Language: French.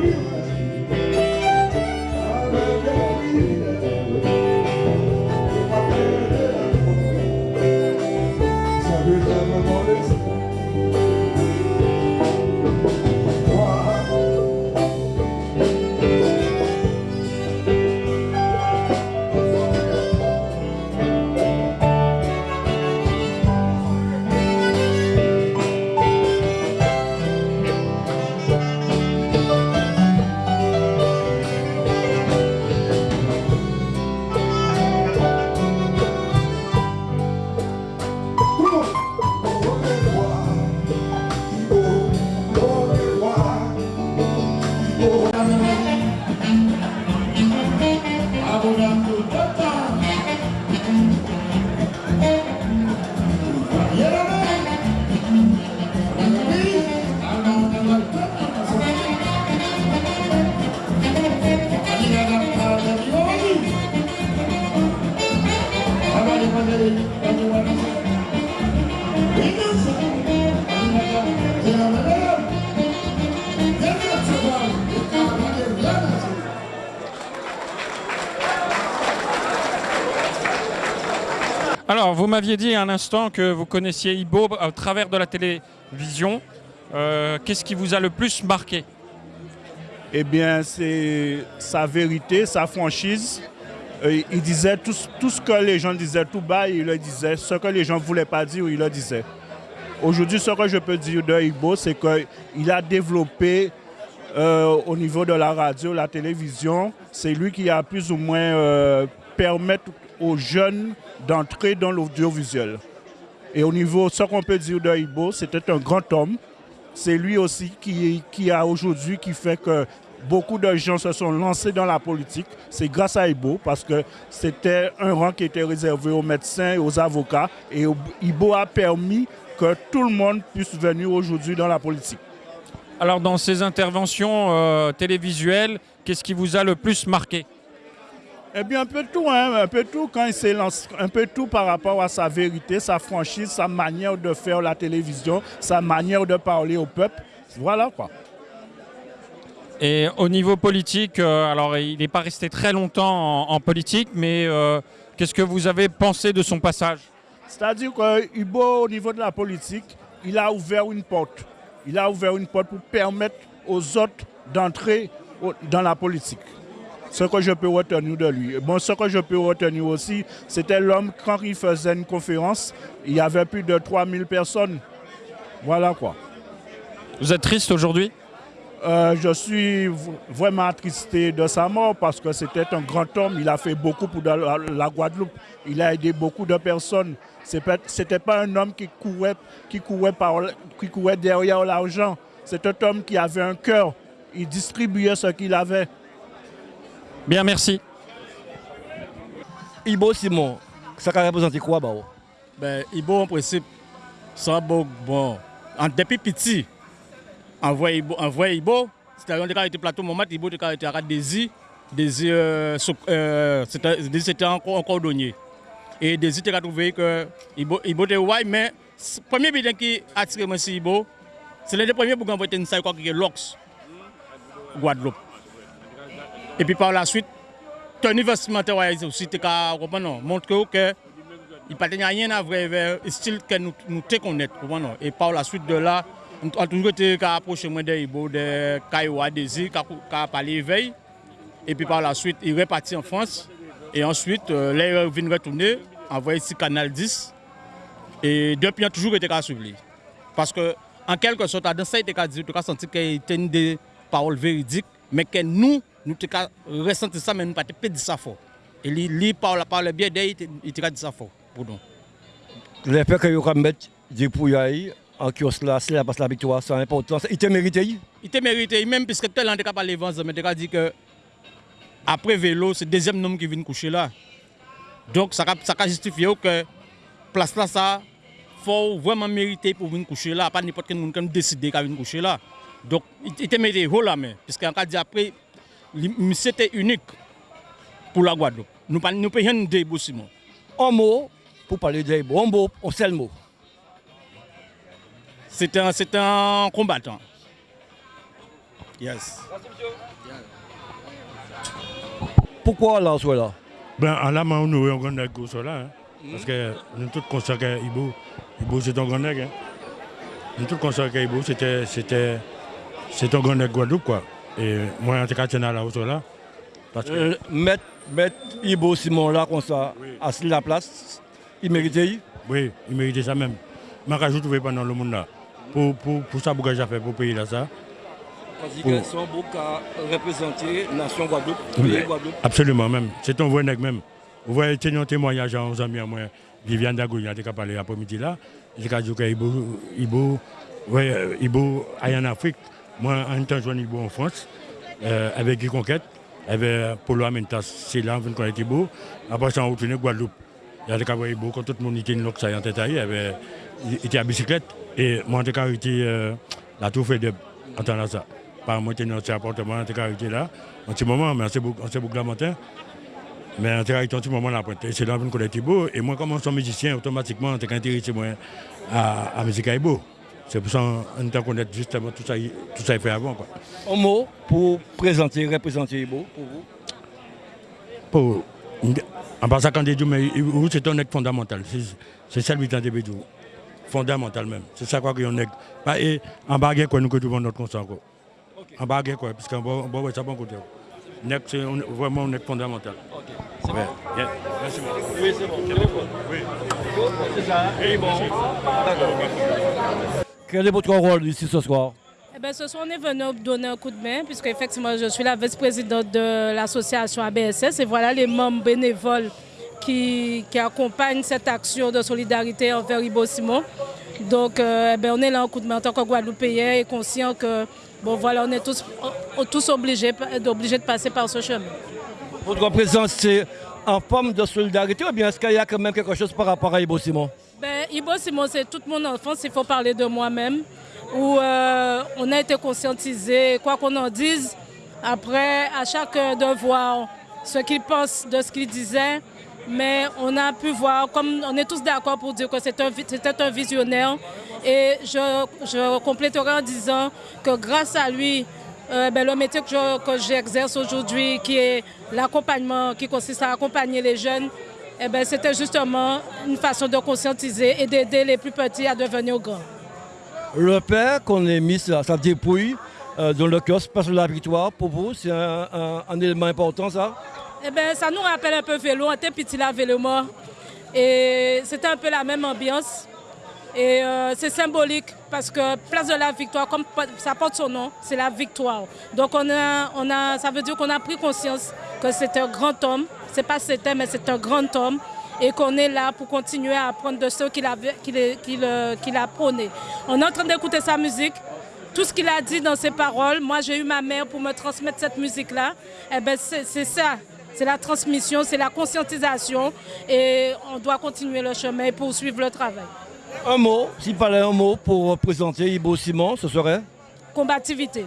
Thank. Alors, vous m'aviez dit un instant que vous connaissiez Ibo à travers de la télévision. Euh, Qu'est-ce qui vous a le plus marqué? Eh bien, c'est sa vérité, sa franchise. Euh, il disait tout, ce que les gens disaient tout bas, il le disait. Ce que les gens ne voulaient pas dire, il le disait. Aujourd'hui, ce que je peux dire de Igbo, c'est qu'il a développé euh, au niveau de la radio, la télévision, c'est lui qui a plus ou moins permettre aux jeunes d'entrer dans l'audiovisuel. Et au niveau, ce qu'on peut dire de Igbo, c'était un grand homme. C'est lui aussi qui, qui a aujourd'hui, qui fait que beaucoup de gens se sont lancés dans la politique. C'est grâce à Ibo parce que c'était un rang qui était réservé aux médecins et aux avocats. Et Ibo a permis que tout le monde puisse venir aujourd'hui dans la politique. Alors dans ces interventions euh, télévisuelles, qu'est-ce qui vous a le plus marqué? Eh bien un peu tout, hein, un peu tout quand il s'est lancé, un peu tout par rapport à sa vérité, sa franchise, sa manière de faire la télévision, sa manière de parler au peuple. Voilà quoi. Et au niveau politique, euh, alors il n'est pas resté très longtemps en, en politique, mais euh, qu'est-ce que vous avez pensé de son passage? C'est-à-dire qu'Ibo, au niveau de la politique, il a ouvert une porte. Il a ouvert une porte pour permettre aux autres d'entrer dans la politique. Ce que je peux retenir de lui. Bon, ce que je peux retenir aussi, c'était l'homme, quand il faisait une conférence, il y avait plus de 3000 personnes. Voilà quoi. Vous êtes triste aujourd'hui? Euh, je suis vraiment attristé de sa mort parce que c'était un grand homme. Il a fait beaucoup pour la, la Guadeloupe. Il a aidé beaucoup de personnes. Ce n'était pas un homme qui courait, qui courait, par, qui courait derrière l'argent. C'est un homme qui avait un cœur. Il distribuait ce qu'il avait. Bien, merci. Ibo Simon, ça représente quoi bah? ben, Ibo, en principe, ça bon, bon. Depuis petit, envoyé Ibo, envoyé Ibo, c'était un été plateau moment, Ibo était à Désir, Désir, euh, euh, c'était encore, encore donné. Et Désir a trouvé que Ibo, Ibo était ouais, mais le premier bilan qui a attiré moi sur Ibo, c'est le premier pour envoyer une salle qui est l'Ox, Guadeloupe. Et puis par la suite, Tony vestimentaire aussi, montre que il n'y a rien à voir avec le style que nous, nous connaissons. Et par la suite de là, on a toujours été approché de Ibo, de Kaiwa, qui a parlé veille. Et puis par la suite, il est reparti en France. Et ensuite, euh, là, il vient retourner, envoyer ici Canal 10. Et depuis, il a toujours été suivi. Parce que, en quelque sorte, dans ça, il a a senti qu'il était des paroles véridiques, mais que nous, nous avons ressenti ça, mais nous n'avons pas dit ça fort. Et lui, parle, parle bien d'elle, il a dit ça fort pour nous. Le fait que vous mettre des pouilles en kiosque là, c'est la passe la victoire, c'est important. Il te mérité Il? Te mérité, même puisque tel an, il a parlé avant, mais il a dit que après vélo, c'est le deuxième homme qui vient coucher là. Donc ça a justifié que place là, ça, faut vraiment mériter pour venir coucher là, pas n'importe quel monde qui décide de venir coucher là. Donc il te mérité haut là, mais puisqu'en cas dit après, c'était unique pour la Guadeloupe. Nous ne pouvons rien dire, Simon. Un mot pour parler de un mot, un seul mot. C'est un, un combattant. Yes. Pourquoi là, soit là Ben, en là, nous avons un grand sur là. Hein. Parce que nous tous conscients que Ibo, Ibo c'est un grand. Hein. Nous tous conscients que Ibo, c'était, c'était, c'est un grand Guadeloupe, quoi. Et moi, en tout cas, je suis là, au là. Parce que... Euh, mettre, mettre Ibo Simon là, comme ça, oui. assis la place, il méritait Oui, il méritait ça même. Je rajoute pendant le monde là. Pour, pour, pour ça, que j'ai fait pour payer là ça. Parce que sont beaucoup à représenter la nation Guadeloupe, oui, Guadeloupe. Absolument même. C'est un vrai nègre même. Vous voyez, c'est un témoignage à nos amis à moi. Viviane Dagoy a parlé après-midi là. Il a dit Ibo, Ibo, ouais, Ibo en Afrique. Moi, en temps, je Ibo en France, euh, avec les conquêtes, avec Polo Amentas, c'est là, on connaît Ibo. Après ça, on retourne Guadeloupe. Il y a des cas Ibo, quand tout le monde était ça en tête, il était à bicyclette. Et moi, j'ai été euh, la tour de en temps ça. Par moi, j'étais dans cet appartement, j'ai été là. En ce moment, mais c'est beaucoup, beaucoup la matin. Mais en un petit moment là, c'est là qu'on est beau. Et moi, comme je suis musicien, automatiquement, j'ai intéressé moi à la musique beau. C'est pour ça qu'on connaît justement tout ça, tout ça fait avant. Quoi. Un mot pour présenter, représenter Ibo pour vous Pour En passant quand dit mais c'est un acte fondamental. C'est ça le temps de tout. Fondamental même. C'est ça quoi qu'on est. Et en baguette quoi nous que tout notre consent quoi. En baguette quoi parce bon bon ça bon côté. C'est vraiment un acte fondamental. OK. Bon. Merci beaucoup. Oui, c'est bon. Oui. C'est ça. Et bon. D'accord. Quel est votre rôle ici ce soir? Eh ben, ce soir, on est venu donner un coup de main, puisque effectivement, je suis la vice-présidente de l'association ABSS et voilà les membres bénévoles qui, qui, accompagnent cette action de solidarité envers Ibo Simon. Donc, euh, eh ben, on est là en coup de main en tant que Guadeloupéen et conscient que, bon, voilà, on est tous, tous obligés, obligés de passer par ce chemin. Votre présence, c'est en forme de solidarité ou bien est-ce qu'il y a quand même quelque chose par rapport à Ibo Simon? Ibo Simon, c'est toute mon enfance, il faut parler de moi-même où euh, on a été conscientisé, quoi qu'on en dise, après, à chacun de voir ce qu'il pense de ce qu'il disait, mais on a pu voir, comme on est tous d'accord pour dire que c'était un, visionnaire, et je, je, compléterai en disant que grâce à lui, euh, ben, le métier que j'exerce aujourd'hui, qui est l'accompagnement, qui consiste à accompagner les jeunes, eh ben, c'était justement une façon de conscientiser et d'aider les plus petits à devenir grands. Le père qu'on ait mis sa, dépouille euh, dans le kiosque passe la victoire, pour vous, c'est un, élément important ça? Eh bien, ça nous rappelle un peu vélo, on était petit là, vélo mort. Et c'était un peu la même ambiance. Et euh, c'est symbolique parce que Place de la Victoire, comme ça porte son nom, c'est la victoire. Donc on a, on a, ça veut dire qu'on a pris conscience que c'est un grand homme. C'est pas c'était, mais c'est un grand homme et qu'on est là pour continuer à apprendre de ceux qu'il a, qu'il, a prôné. On est en train d'écouter sa musique. Tout ce qu'il a dit dans ses paroles, moi j'ai eu ma mère pour me transmettre cette musique-là. Eh ben, c'est ça, c'est la transmission, c'est la conscientisation et on doit continuer le chemin et poursuivre le travail. Un mot, s'il fallait un mot pour présenter Ibo Simon, ce serait? Combativité.